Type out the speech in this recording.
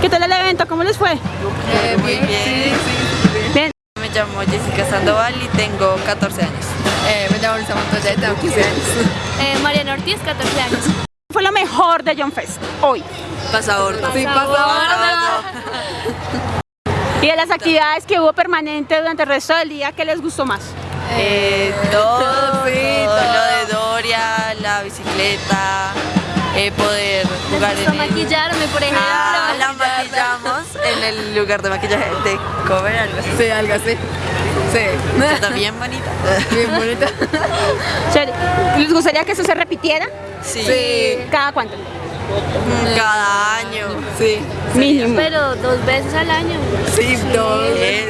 ¿Qué tal el evento? ¿Cómo les fue? Eh, muy bien. Bien. Me llamo Jessica Sandoval y tengo 14 años. Eh, me llamo Luisa Montoya y tengo 15 años. Eh, Mariana Ortiz, 14 años. ¿Qué fue lo mejor de John Fest hoy? Pasabordo. Sí, pasa Y de las actividades que hubo permanentes durante el resto del día, ¿qué les gustó más? Eh, todo, sí, todo todo. lo de Doria, la bicicleta, eh, poder jugar en gustó el... maquillarme, por ejemplo. El lugar de maquillaje de cover, algo así. Sí, algo así. Sí. Está bien bonita. Bien bonita. ¿Les gustaría que eso se repitiera? Sí. Sí. ¿Cada cuánto? Cada año. Sí. Mínimo. Pero dos veces al año. Sí, todo. Es